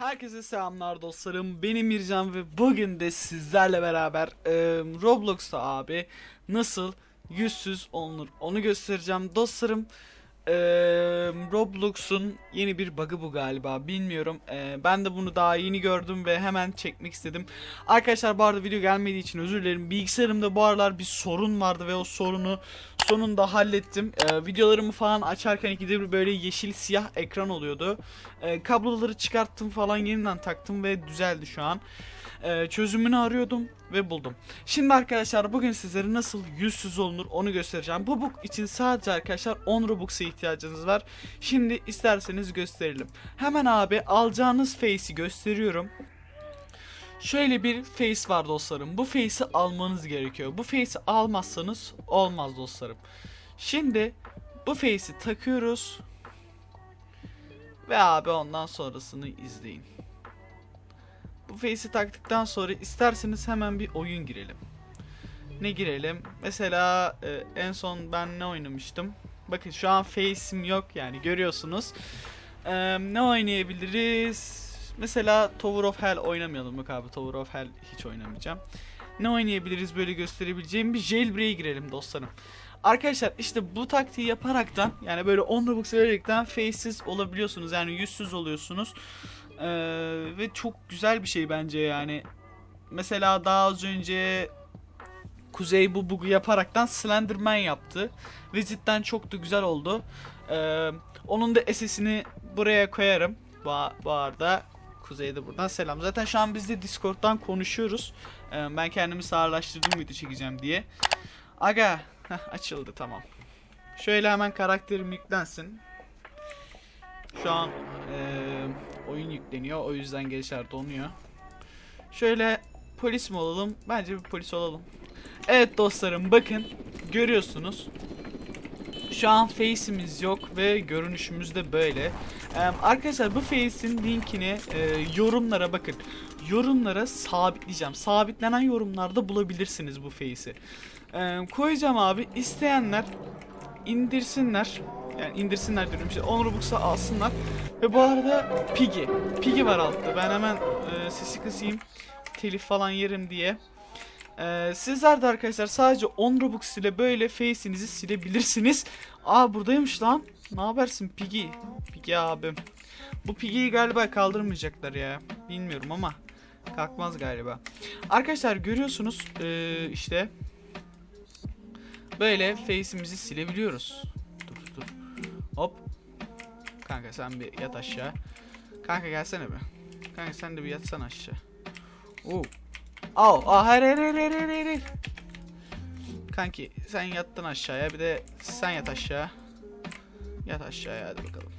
Herkese selamlar dostlarım. Benim Mircan ve bugün de sizlerle beraber e, Roblox'ta abi nasıl yüzsüz olunur onu göstereceğim dostlarım. E, Roblox'un yeni bir bug'ı bu galiba bilmiyorum. E, ben de bunu daha yeni gördüm ve hemen çekmek istedim. Arkadaşlar bu arada video gelmediği için özür dilerim. Bilgisayarımda bu aralar bir sorun vardı ve o sorunu sonunda hallettim. Ee, videolarımı falan açarken ikide bir böyle yeşil siyah ekran oluyordu. Ee, kabloları çıkarttım falan yeniden taktım ve düzeldi şu an. Ee, çözümünü arıyordum ve buldum. Şimdi arkadaşlar bugün sizlere nasıl yüzsüz olunur onu göstereceğim. Bu book için sadece arkadaşlar 10 Robux'a ihtiyacınız var. Şimdi isterseniz gösterelim. Hemen abi alacağınız face'i gösteriyorum. Şöyle bir face var dostlarım. Bu face'i almanız gerekiyor. Bu face'i almazsanız olmaz dostlarım. Şimdi bu face'i takıyoruz. Ve abi ondan sonrasını izleyin. Bu face'i taktıktan sonra isterseniz hemen bir oyun girelim. Ne girelim? Mesela e, en son ben ne oynamıştım? Bakın şu an face'im yok yani görüyorsunuz. E, ne oynayabiliriz? Mesela Tower of Hell oynamayalım. Yok abi Tower of Hell hiç oynamayacağım. Ne oynayabiliriz böyle gösterebileceğim bir jailbreak'e girelim dostlarım. Arkadaşlar işte bu taktiği yaparaktan yani böyle 10 Robux vererekten faces olabiliyorsunuz. Yani yüzsüz oluyorsunuz. Ee, ve çok güzel bir şey bence yani. Mesela daha az önce Kuzey bu bug'u yaparaktan Slenderman yaptı. Ve cidden çok da güzel oldu. Ee, onun da SS'ini buraya koyarım. Bu, bu arada Kuzey'de buradan selam. Zaten şu an biz de Discord'dan konuşuyoruz. Ee, ben kendimi sağırlaştırdım video çekeceğim diye. Aga heh, açıldı tamam. Şöyle hemen karakterim yüklensin. Şu an eee, oyun yükleniyor. O yüzden gençler donuyor. Şöyle polis mi olalım? Bence bir polis olalım. Evet dostlarım bakın görüyorsunuz. Şu an face'imiz yok ve görünüşümüz de böyle. Ee, arkadaşlar bu face'in linkini e, yorumlara bakın. Yorumlara sabitleyeceğim. Sabitlenen yorumlarda bulabilirsiniz bu face'i. Ee, koyacağım abi. İsteyenler indirsinler. Yani indirsinler diyorum işte 10 Robux'a alsınlar. Ve bu arada Piggy. Piggy var altta. Ben hemen e, sesi kısayım. Telif falan yerim diye. Ee, sizler de arkadaşlar sadece 10 Robux ile böyle face'inizi silebilirsiniz. Aa buradaymış lan. Ne habersin Piggy? Piggy abim. Bu Piggy'yi galiba kaldırmayacaklar ya. Bilmiyorum ama kalkmaz galiba. Arkadaşlar görüyorsunuz ee, işte böyle face'imizi silebiliyoruz. Dur dur. Hop. Kanka sen bir yat aşağı. Kanka gelsene be. Kanka sen de bir yatsana aşağı. Oo. Au, aa, hayır hayır hayır hayır hayır hayır. Kanki sen yattın aşağıya bir de sen yat aşağı. Yat aşağıya hadi bakalım.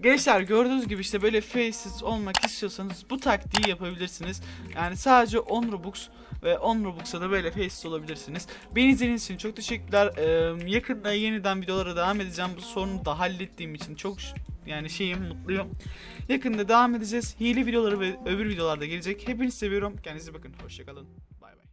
Gençler gördüğünüz gibi işte böyle faces olmak istiyorsanız bu taktiği yapabilirsiniz. Yani sadece 10 Robux ve 10 Robux'a da böyle faces olabilirsiniz. Beni izlediğiniz için çok teşekkürler. Ee, yakında yeniden videolara devam edeceğim. Bu sorunu da hallettiğim için çok yani şeyim mutluyum. Yakında devam edeceğiz. Hile videoları ve öbür videolarda gelecek. Hepinizi seviyorum. Kendinize bakın. Hoşçakalın. Bay bay.